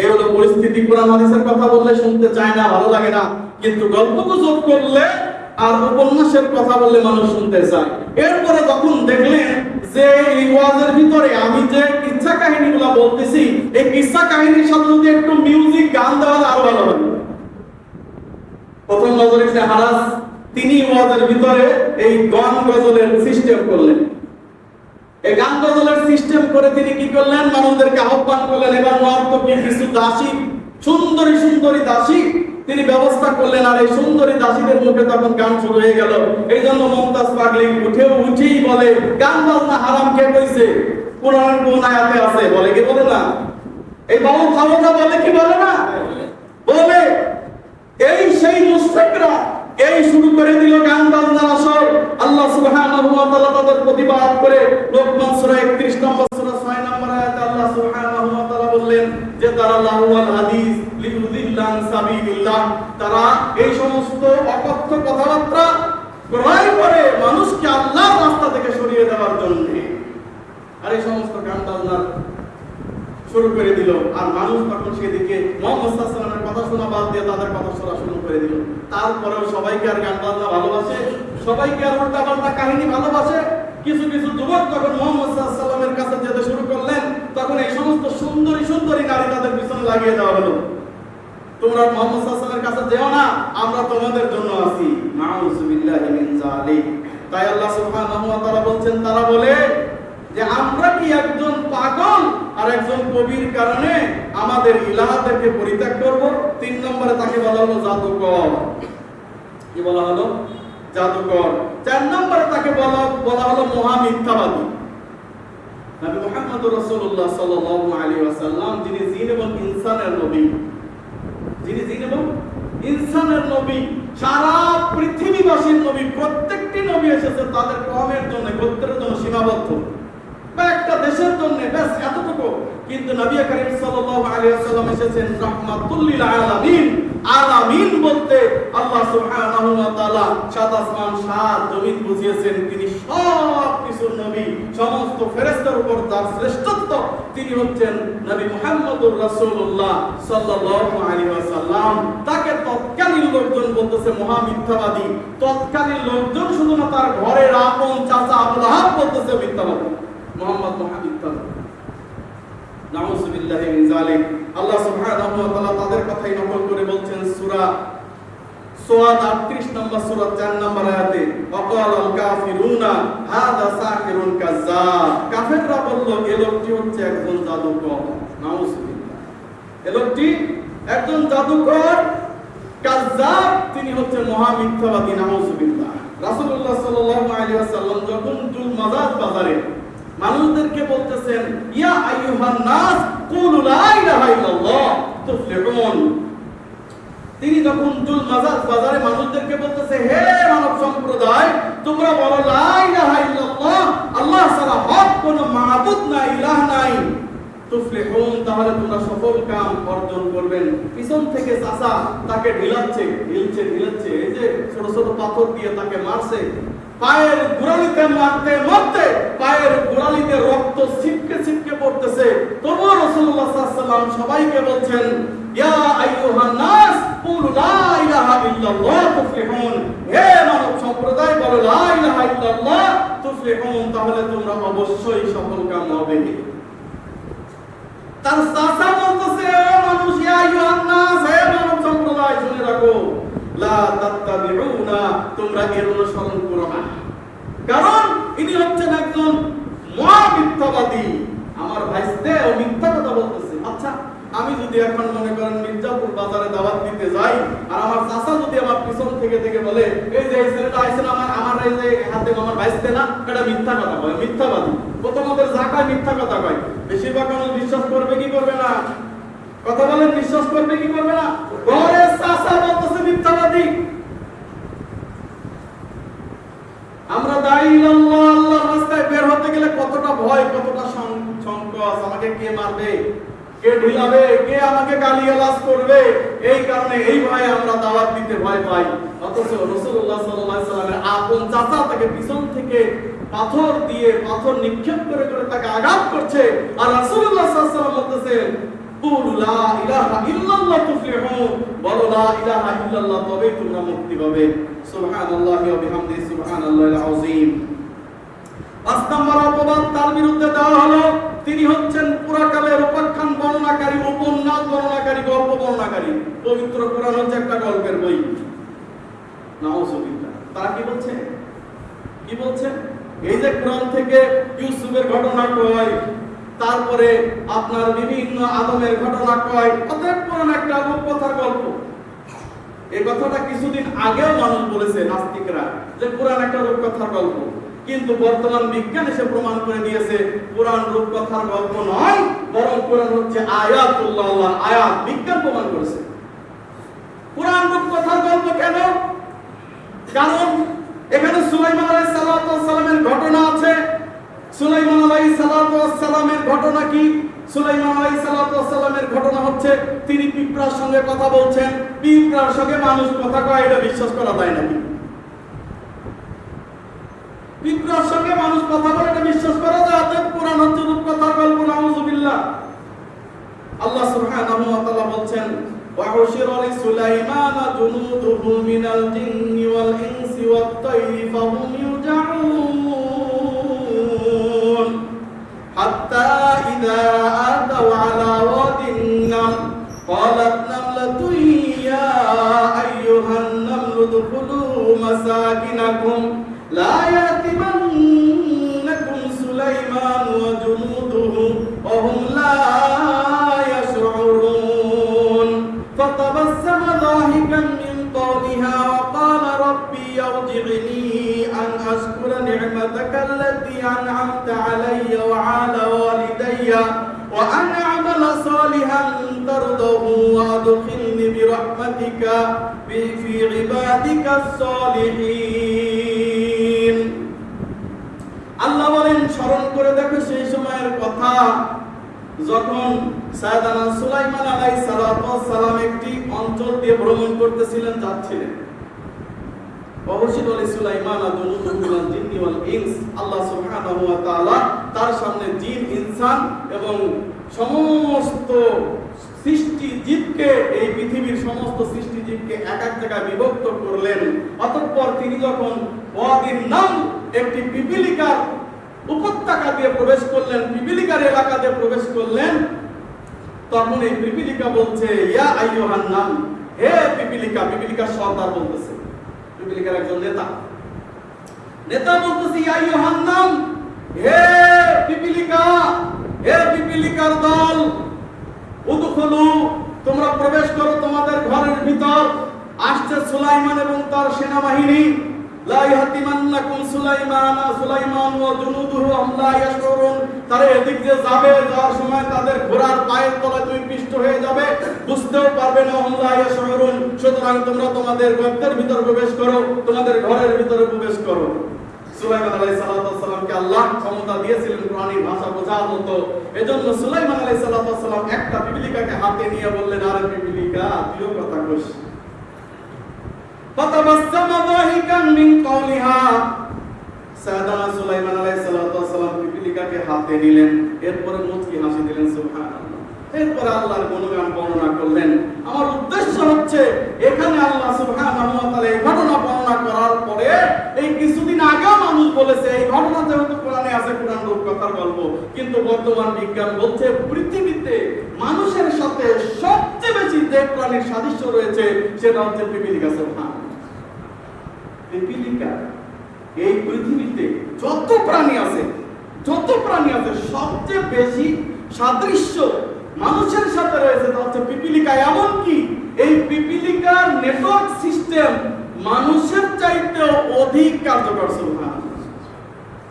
এই হলো পরিস্থিতি, কোরআন হাদিসের কথা বললে শুনতে চায় না, ভালো লাগে না। কিন্তু গল্প গুজব করলে আর উপন্যাসের কথা বললে মানুষ শুনতে চায়। এরপরে যখন দেখলেন যে এই ওয়াজের ভিতরে আমি যে কিচ্ছা কাহিনীগুলো বলতেছি, এই কিচ্ছা কাহিনীর সাথে যদি একটু মিউজিক গান দেওয়া আরও ভালো হবে প্রথম নজর হারাস তিনি ওয়াজের ভিতরে এই গান গজলের সিস্টেম করলেন। গান গজলের সিস্টেম করে তিনি কি করলেন? মানুষদেরকে আহ্বান করলেন, এবার নর্তকী কিছু দাসী? সুন্দরী সুন্দরী দাসী? তিনি ব্যবস্থা করলেন, আর এই সুন্দরী দাসীদের মুখে তখন গান শুরু হয়ে গেল। এই জন্য মমতাজ পাগলি উঠেও উঠেই বলে, গান বাজনা হারাম কে কইছে? কোরআনের কোন আয়াতে আছে? বলে কি বলে না? এই বাবু খাওয়া বলে কি বলে না? সেই মুশরিকরা এই শুরু করে দিল গান বাজনার আসর। আল্লাহ সুবহানাহু ওয়া তাআলা তাদের প্রতিবাদ করে লোকমান সূরা 31 নম্বর সূরা 6 নম্বর আয়াতে আল্লাহ সুবহানাহু ওয়া তাআলা বললেন যে, তারা লাহুয়াল হাদিস লিউযিল্লান সাবিলিল্লাহ। তারা এই সমস্ত অকথ্য কথাবার্তা ক্রয় করে মানুষকে আল্লাহর রাস্তা থেকে সরিয়ে দেওয়ার জন্য। আর এই সমস্ত গান বাজনার শুরু করে দিল। আর মানুষ তখন সেদিকে মোহাম্মদ সাল্লামের কথা শোনা বাদ দিয়ে তাদের কথা শোনা শুরু করে দিল। তারপরেও সবাইকে আর গান বাজনা ভালোবাসে, সবাইকে আর উল্টা পাল্টা কাহিনী ভালোবাসে। কিছু কিছু যুবক যখন মোহাম্মদ সাল্লামের কাছে যেতে শুরু করলেন, তখন এই সমস্ত সুন্দরী সুন্দরী নারী তাদের পিছনে লাগিয়ে দেওয়া হলো। তোমরা মোহাম্মদ সাল্লামের কাছে যেও না, আমরা তোমাদের জন্য আছি। তাই আল্লাহ সুবহানাহু ওয়া বলছেন, তারা বলে যে, আমরা কি একজন পাগল? আর একজন কবির কারণে আমাদের ইলাহাদেরকে পরিত্যাগ করব। তিন নম্বরে তাকে বলা হলো জাদুকর। কি বলা হলো? জাদুকর। চার নম্বরে তাকে বলা বলা হলো মহা মিথ্যাবাদী নবী মুহাম্মদ রাসূলুল্লাহ সাল্লাল্লাহু আলাইহি ওয়াসাল্লাম, যিনি জিন এবং ইনসানের নবী। যিনি জিন এবং ইনসানের নবী। সারা পৃথিবীবাসীর নবী। প্রত্যেকটি নবী এসেছে তাদের কমের জন্য, গোত্রের জন্য সীমাবদ্ধ। দেশের জন্য ব্যাস এতটুকু। কিন্তু নবী করিম সাল্লাল্লাহু আলাইহি ওয়াসাল্লাম এসেছেন রাহমাতুল লিল আলামিন। আলামিন বলতে আল্লাহ সুবহানাহু ওয়া তাআলা সাত আসমান, সাত জমিন বুঝিয়েছেন। তিনি সব কিছুর নবী, সমস্ত ফেরেশতার উপর তার শ্রেষ্ঠত্ব। তিনি হচ্ছেন নবী মুহাম্মদুর রাসূলুল্লাহ সাল্লাল্লাহু আলাইহি ওয়াসাল্লাম। তাকে তৎকালীন লোকজন বলতেছে মহা মিথ্যাবাদী তৎকালীন লোকজন শুধু না তার ঘরের আপন চাচা আবুল আহাব বলতেছে মিথ্যাবাদী। মোহাম্মদ মহাবিদ্যালয় নাউজুবিল্লাহি যালিক। আল্লাহ সুবহানাহু ওয়া তাআলা তাদের কথাই নকল করে বলছেন, সূরা সোয়াদ 38 নম্বর সূরা 4 নম্বর আয়াতে ওয়াকাল আল কাফিরুনা, হাদা সাহিরুন কাজ্জাব। কাফেররা বলল এই লোকটি হচ্ছে একজন জাদুকর। নাউজুবিল্লাহ তিনি হচ্ছেন মহা মিথ্যাবাদী নাউজুবিল্লাহ যখন বাজারে মানুষদেরকে বলতেছেন, ইয়া আইয়ুহান নাস কুলু লা ইলাহা ইল্লাল্লাহ, তুফলিহুন। তিনি যখন জুল মাজার বাজারে মানুষদেরকে বলতেছে, হে মানব সম্প্রদায়, তোমরা বলো লা ইলাহা ইল্লাল্লাহ, আল্লাহ ছাড়া হক কোনো মাবুদ নাই, ইলাহ নাই। তাহলে তোমরা সফল কাম অর্জন করবেন। পিছন থেকে তাকে ঢিলাচ্ছে, ঢিলছে, ঢিলাচ্ছে। এই যে ছোট ছোট পাথর দিয়ে তাকে মারছে। পায়ের গোড়ালিতে মারতে মারতে পায়ের গোড়ালিতে রক্ত ছিটকে ছিটকে পড়তেছে। তবুও সবাইকে বলছেন, ইয়া নাস লা ইলাহা ইল্লাল্লাহ তুফলিহুন। হে মানব সম্প্রদায়, বলো, লা ইলাহা ইল্লাল্লাহ, তুফলিহুন, তাহলে তোমরা অবশ্যই সফল কাম হবে। তার চাচা বলতেছে মানুষ ইয়া আইয়ুহান নাস হে মানব সম্প্রদায়, শুনে রাখো। লা তাত্তাবিউনা, তোমরা এর অনুসরণ করো না। কারণ ইনি হচ্ছেন একজন মহা মিথ্যাবাদী আমার ভাইস্তে ও মিথ্যা কথা বলতেছে আচ্ছা আমি যদি এখন মনে করেন মির্জাপুর বাজারে দাওয়াত দিতে যাই, আর আমার চাচা যদি আমার পিছন থেকে থেকে বলে, এই যে ছেলেটা আইছেন আমার আমার এই যে হাতে আমার ভাইস্তে না, এটা মিথ্যা কথা বলে, মিথ্যাবাদী। প্রথমদের জাকায় মিথ্যা কথা কয়। বেশিরভাগ মানুষ বিশ্বাস করবে কি করবে না? কথা বলেন, বিশ্বাস করবে কি করবে না? ঘরে চাচা বলতেছে মিথ্যাবাদী। আমরা দাঁড়িয়ে আল্লাহ আল্লাহর রাস্তায় বের হতে গেলে কতটা ভয়, কতটা সংকোচ, আমাকে কে মারবে? কে ঢিলাবে কে আমাকে গালিগালাজ করবে? এই কারণে এই ভয়ে আমরা দাওয়াত দিতে ভয় পাই। অথচ সাল্লাল্লাহু সাল্লামের আপন চাচা তাকে পিছন থেকে পাথর দিয়ে পাথর নিক্ষেপ করে করে তাকে আঘাত করছে। আর সাল্লাম বলতেছেন বলো মুক্তি পাবে। তার বিরুদ্ধে দেওয়া হলো। তিনি হচ্ছেন পুরাকালের বর্ণনাকারী, উপন্যাস বর্ণনাকারী, গল্প বর্ণনাকারী। পবিত্র কোরআন হচ্ছে একটা গল্পের বই। নাউজুবিল্লাহ তারা কি বলছে? কি বলছে? এই যে কোরআন থেকে ইউসুফের ঘটনা কয়, তারপরে আপনার বিভিন্ন আদমের ঘটনা কয়, অতএব কোরআন একটা রূপকথার গল্প। এই কথাটা কিছুদিন আগেও মানুষ বলেছে নাস্তিকরা, যে কোরআন একটা রূপকথার গল্প। কিন্তু বর্তমান বিজ্ঞান এসে প্রমাণ করে দিয়েছে, কোরআন রূপকথার গল্প নয়, বরং কোরআন হচ্ছে আয়াতুল্লাহ, আয়াত, বিজ্ঞান প্রমাণ করেছে। কোরআন রূপকথার গল্প কেন? কারণ এখানে সুলাইমান আলাইহিস সালামের ঘটনা আছে। সুলাইমান আলাইহিস সালামের ঘটনা কি? সুলাইমান আলাইহিস সালামের ঘটনা হচ্ছে, তিনি পিঁপড়ার সঙ্গে কথা বলছেন, পিঁপড়ার সঙ্গে মানুষ কথা কয়, এটা বিশ্বাস করা যায় নাকি? পিঁপড়ার সঙ্গে মানুষ কথা বলে এটা বিশ্বাস করা যায় অতএব কোরআন হচ্ছে রূপকথার গল্প নাউজুবিল্লাহ আল্লাহ সুবহানাহু ওয়া তাআলা বলছেন وحشر لسليمان جنوده من الجن والإنس والطير فهم يوزعون حتى إذا أتوا على واد النمل قالت نملة يا أيها النمل ادخلوا مساكنكم لا ربي ارجعني أن أشكر نعمتك التي أنعمت علي وعلى والدي وأن أعمل صالحا ترضه وأدخلني برحمتك في عبادك الصالحين আল্লাহ বলেন স্মরণ করে দেখো সেই সময়ের কথা যখন সায়দানা সুলাইমান আলাইহিস সালাতু ওয়াস সালাম একটি অঞ্চল দিয়ে ভ্রমণ করতেছিলেন যাচ্ছিলেন তার সামনে জিন, ইনসান এবং সমস্ত সৃষ্টি জীবকে, এই পৃথিবীর সমস্ত সৃষ্টি জীবকে এক এক জায়গায় বিভক্ত করলেন। অতঃপর তিনি যখন নাম একটি পিপিলিকার উপত্যকা দিয়ে প্রবেশ করলেন, পিপিলিকার এলাকা দিয়ে প্রবেশ করলেন, তখন এই পিপিলিকা বলছে, ইয়া আইয়ুহান নাম, হে পিপিলিকা, পিপিলিকার সর্দার বলতেছে। একজন নেতা। নেতা বলতেছি হে পিপিলিকা, হে পিপিলিকার দল, উদখুলু, তোমরা প্রবেশ করো তোমাদের ঘরের ভিতর। আসছে সুলাইমান এবং তার সেনাবাহিনী। লা বুঝতেও পারবে না ইয়াশউরুন সুতরাং তোমরা তোমাদের গর্তের ভিতর প্রবেশ করো, তোমাদের ঘরের ভিতরে প্রবেশ করো। সুলাইমান আলাইহিস সালাতু ওয়াস আল্লাহ ক্ষমতা দিয়েছিলেন কোরআনী ভাষা বোঝার মতো। এজন্য সুলাইমান আলাইহিস সালাতু ওয়াস একটা পিপিলিকাকে হাতে নিয়ে বললেন, আরে পিপিলিকা তুইও কথা কইস। فتبسم ضاحكا من قولها সায়দানা সুলাইমান আলাইহিস সালাতু ওয়াস সালাম পিপিলিকাকে হাতে নিলেন এরপরে মুচকি হাসি দিলেন সুবহানাল্লাহ এরপরে আল্লাহর গুণগান বর্ণনা করলেন আমার উদ্দেশ্য হচ্ছে এখানে আল্লাহ সুবহানাহু ওয়া তাআলা এই ঘটনা বর্ণনা করার পরে এই কিছুদিন আগেও মানুষ বলেছে এই ঘটনা যেহেতু কোরআনে আছে কোরআন রূপকথার গল্প কিন্তু বর্তমান বিজ্ঞান বলছে পৃথিবীতে মানুষের সাথে সবচেয়ে বেশি যে প্রাণীর সাদৃশ্য রয়েছে সেটা হচ্ছে পিপিলিকা সুবহানাল্লাহ পিপিলিকা এই পৃথিবীতে যত প্রাণী আছে, যত প্রাণী আছে, সবচেয়ে বেশি সাদৃশ্য মানুষের সাথে রয়েছে তা হচ্ছে পিপিলিকা। এমনকি এই পিপিলিকার নেটওয়ার্ক সিস্টেম মানুষের চাইতেও অধিক কার্যকর সুবহানাল্লাহ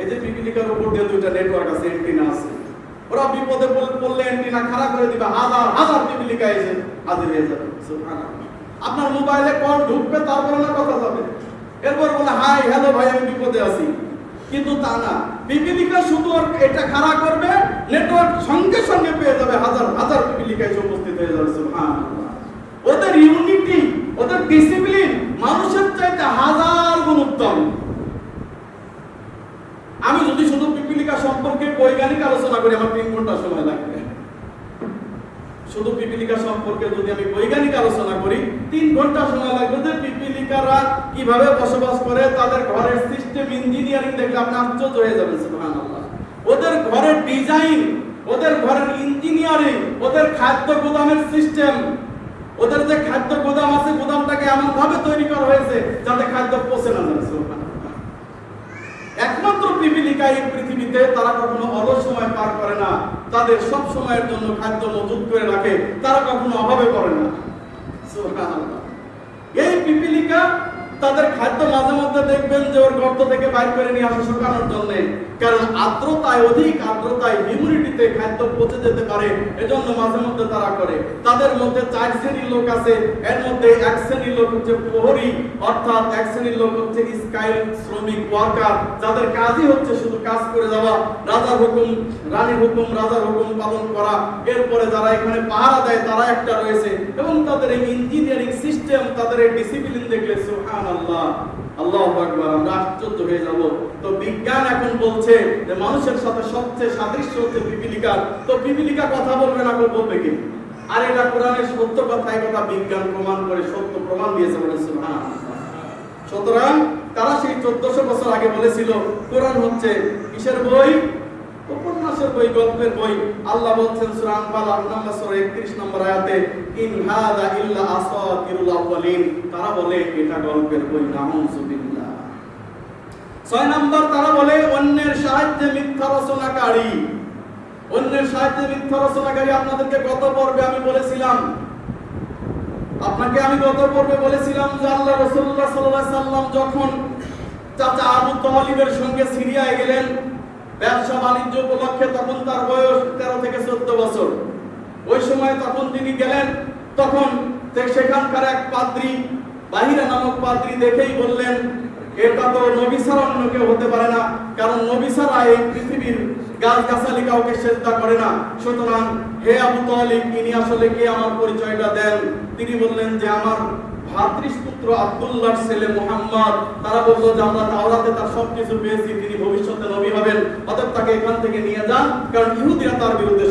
এই যে পিপিলিকার উপর দিয়ে দুইটা নেটওয়ার্ক আছে এন্টিনা আছে, ওরা বিপদে পড়লে এন্টিনা খারাপ করে দিবে, হাজার হাজার পিপিলিকা এসে হাজির হয়ে যাবে। সুবহানাল্লাহ। আপনার মোবাইলে কল ঢুকবে, তারপরে না কথা যাবে। এরপর বলে, হাই, হ্যালো ভাই, আমি বিপদে আছি। কিন্তু তা না। পিপিলিকা শুধু এটা খাড়া করবে নেটওয়ার্ক সঙ্গে সঙ্গে পেয়ে যাবে হাজার হাজার পিপিলিকা এসে উপস্থিত হয়ে যাবে, সুবহানাল্লাহ। ওদের ইউনিটি ওদের ডিসিপ্লিন মানুষের চাইতে হাজার গুণ উত্তম। আমি যদি শুধু পিপিলিকা সম্পর্কে বৈজ্ঞানিক আলোচনা করি, আমার তিন ঘণ্টা সময় লাগবে। শুধু পিপিলিকা সম্পর্কে যদি আমি বৈজ্ঞানিক আলোচনা করি, তিন ঘণ্টা সময় লাগবে যে পিপিলিকারা কীভাবে বসবাস করে, তাদের ঘরের সিস্টেম ইঞ্জিনিয়ারিং দেখলে আপনি আশ্চর্য হয়ে যাবেন, সুবহানাল্লাহ। ওদের ঘরের ডিজাইন ওদের ঘরের ইঞ্জিনিয়ারিং ওদের খাদ্য গোদামের সিস্টেম ওদের যে খাদ্য গোদাম আছে, গোদামটাকে এমন ভাবে তৈরি করা হয়েছে যাতে খাদ্য পচে না যায় একমাত্র পিপিলিকা এই পৃথিবীতে তারা কখনো অলস সময় পার করে না। তাদের সব সময়ের জন্য খাদ্য মজুত করে রাখে, তারা কখনো অভাবে করে না। এই পিপিলিকা তাদের খাদ্য মাঝে মধ্যে দেখবেন যে ওর গর্ত থেকে বাইর করে নিয়ে আসে শুকানোর জন্য। কারণ আর্দ্রতায়, অধিক আর্দ্রতায় হিউমিডিটিতে খাদ্য পচে যেতে পারে, এজন্য মাঝে মধ্যে তারা করে। তাদের মধ্যে চার শ্রেণির লোক আছে, এর মধ্যে এক শ্রেণির লোক হচ্ছে প্রহরী, অর্থাৎ এক শ্রেণির লোক হচ্ছে স্কাইল শ্রমিক ওয়ার্কার, যাদের কাজই হচ্ছে শুধু কাজ করে যাওয়া, রাজার হুকুম রানীর হুকুম, রাজার হুকুম পালন করা। এরপরে যারা এখানে পাহারা দেয়, তারা একটা রয়েছে। এবং তাদের এই ইঞ্জিনিয়ারিং সিস্টেম তাদের এই ডিসিপ্লিন দেখলে সুবহানাল্লাহ। হয়ে বলছে মানুষের সাথে সবচেয়ে তো পিপিলিকা কথা বলবে না কি? আর এটা কোরআনের সত্য কথা কথা বিজ্ঞান প্রমাণ করে, সত্য প্রমাণ দিয়েছে বলে সুবহানাল্লাহ। সুতরাং তারা সেই চোদ্দশো বছর আগে বলেছিল, কোরআন হচ্ছে কিসের বই? উপন্যাসের বই গল্পের বই। আল্লাহ বলছেন সূরা আনফাল 8 নম্বর সূরা 31 নম্বর আয়াতে, ইন হাযা ইল্লা আসাতিরুল আউয়ালিন। তারা বলে, এটা গল্পের বই নাউযুবিল্লাহ ছয় নম্বর, তারা বলে, অন্যের সাহায্যে মিথ্যা রচনাকারী। অন্যের সাহায্যে মিথ্যা রচনাকারী আপনাদেরকে গত পর্বে আমি বলেছিলাম। আপনাকে আমি গত পর্বে বলেছিলাম যে আল্লাহ রাসূলুল্লাহ সাল্লাল্লাহু সাল্লাম যখন চাচা আবু তালিবের সঙ্গে সিরিয়ায় গেলেন ব্যবসা বাণিজ্য উপলক্ষে তখন তার বয়স তেরো থেকে চোদ্দ বছর। ওই সময় তখন তিনি গেলেন, তখন সেখানকার এক পাদ্রী, বাহিরা নামক পাদ্রী দেখেই বললেন, এটা তো নবী ছাড়া অন্য কেউ হতে পারে না, কারণ নবী এই পৃথিবীর গাছ গাছালি কাউকে চেষ্টা করে না। সুতরাং হে আবু তালিব, ইনি আসলে কে আমার পরিচয়টা দেন? তিনি বললেন যে, আমার ভ্রাতৃপুত্র আব্দুল্লাহর ছেলে মোহাম্মদ, তারা বলল যে আমরা তাওরাতে তার সবকিছু পেয়েছি, তিনি ভবিষ্যতে নবী হবেন। অতএব তাকে এখান থেকে নিয়ে যান, কারণ ইহুদিরা তার বিরুদ্ধে